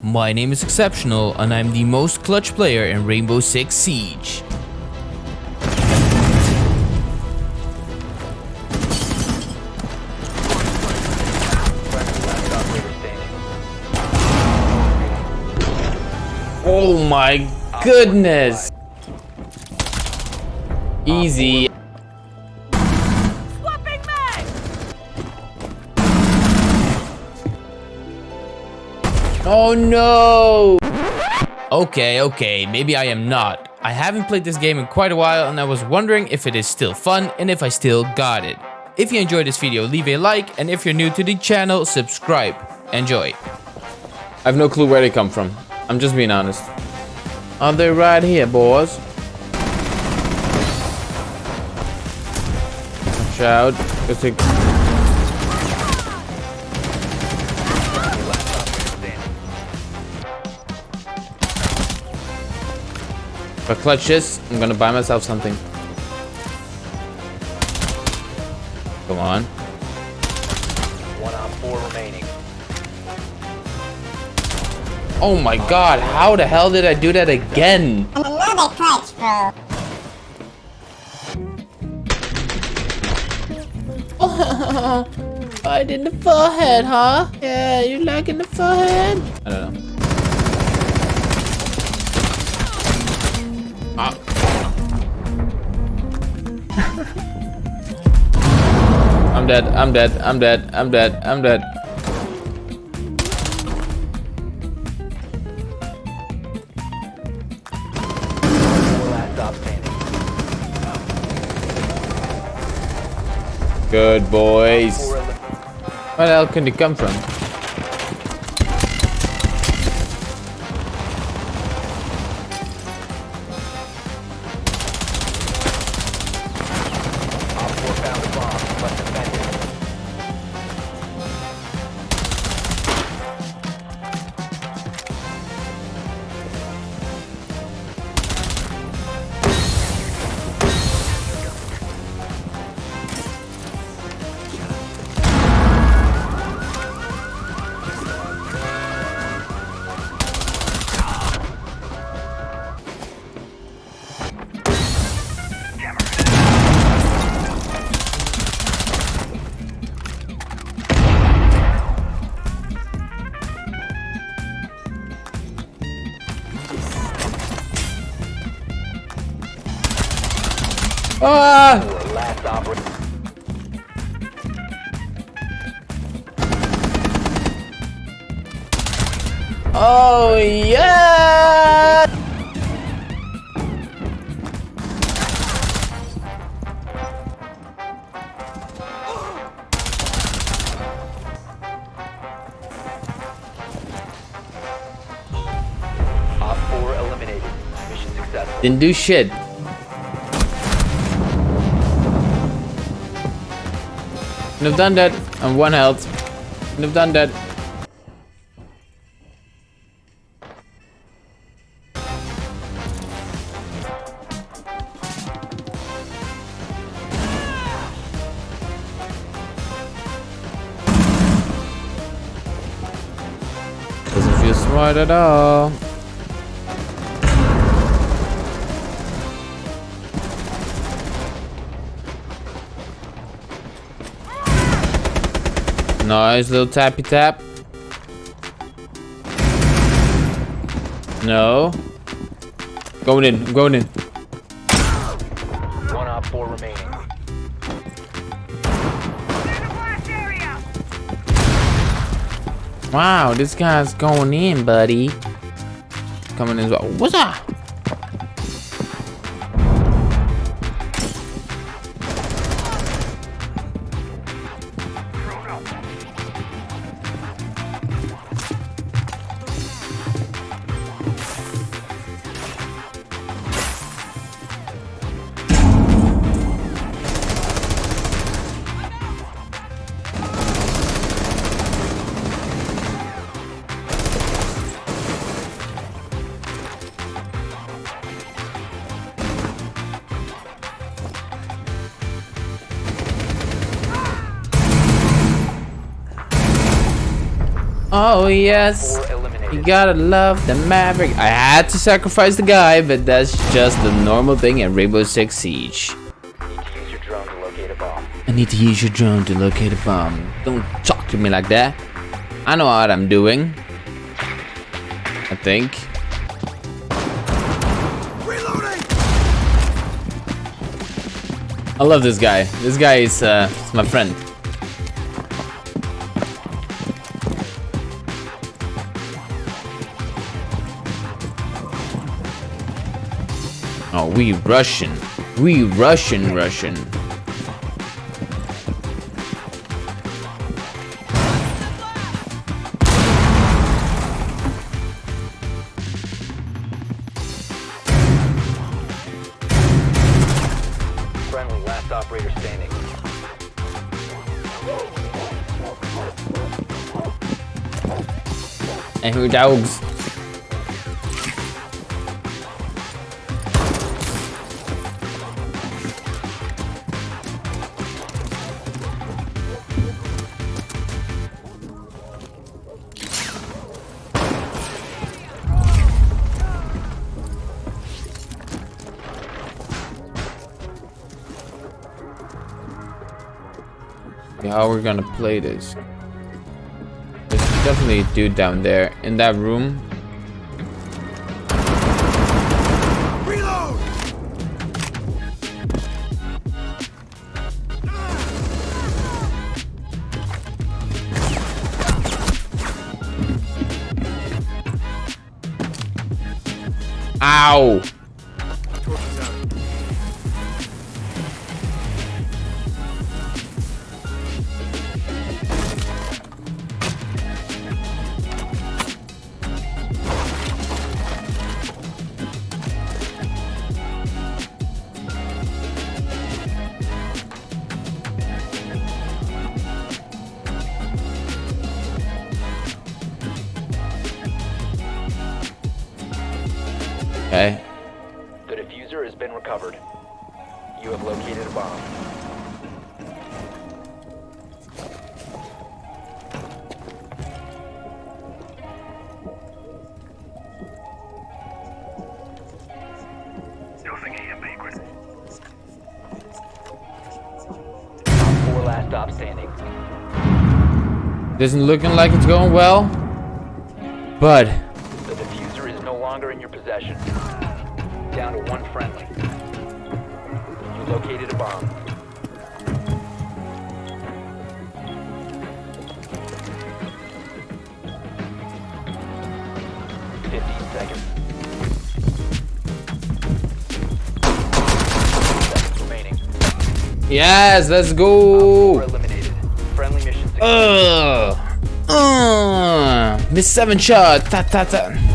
My name is Exceptional and I'm the most clutch player in Rainbow Six Siege. Oh my goodness! Easy. Oh no! Okay, okay, maybe I am not. I haven't played this game in quite a while and I was wondering if it is still fun and if I still got it. If you enjoyed this video, leave a like and if you're new to the channel, subscribe. Enjoy. I have no clue where they come from. I'm just being honest. Are they right here, boys? Watch out. It's a If I clutch this, I'm gonna buy myself something. Come on. One on four remaining. Oh my god, how the hell did I do that again? And another clutch, bro. Right in the forehead, huh? Yeah, you like in the forehead? I don't know. Ah. I'm dead, I'm dead, I'm dead, I'm dead, I'm dead. Good boys. Where the hell can they come from? Ah! Four last operator. Oh yeah! Op four eliminated. Mission successful. Didn't do shit. Have done that. I'm one health. Have done that. Doesn't feel smart at all. Nice little tappy tap. No. Going in, I'm going in. One OPFOR remaining. Wow, this guy's going in, buddy. Coming in as well. What's up? Oh, yes. You gotta love the Maverick. I had to sacrifice the guy, but that's just the normal thing in Rainbow Six Siege. Need to use your drone to locate a bomb. I need to use your drone to locate a bomb. Don't talk to me like that. I know what I'm doing. I think. Reloading. I love this guy. This guy is, uh, is my friend. Oh, we Russian. We Russian Russian. Friendly, last operator standing. And who dogs? How we're gonna play this? There's definitely a dude down there in that room. Ow! Stop standing. Doesn't looking like it's going well. But The defuser is no longer in your possession. Down to one friendly. You located a bomb. Fifteen seconds. Seconds yes, let's go. eliminated. Friendly mission success. Ugh. Uh, miss seven shot. Ta ta ta.